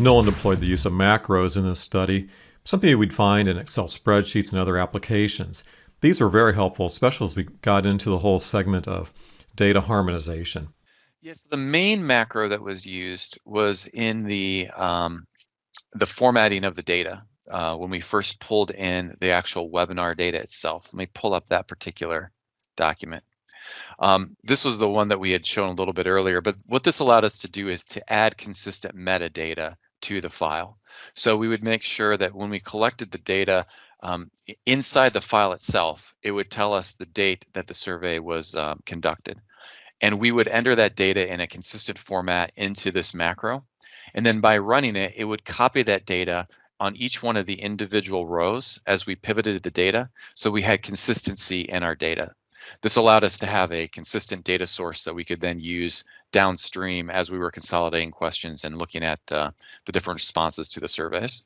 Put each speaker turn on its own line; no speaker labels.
Nolan deployed the use of macros in this study, something we'd find in Excel spreadsheets and other applications. These were very helpful, especially as we got into the whole segment of data harmonization.
Yes, the main macro that was used was in the um, the formatting of the data uh, when we first pulled in the actual webinar data itself. Let me pull up that particular document. Um, this was the one that we had shown a little bit earlier, but what this allowed us to do is to add consistent metadata to the file. So we would make sure that when we collected the data um, inside the file itself, it would tell us the date that the survey was um, conducted. And we would enter that data in a consistent format into this macro. And then by running it, it would copy that data on each one of the individual rows as we pivoted the data. So we had consistency in our data. This allowed us to have a consistent data source that we could then use downstream as we were consolidating questions and looking at uh, the different responses to the surveys.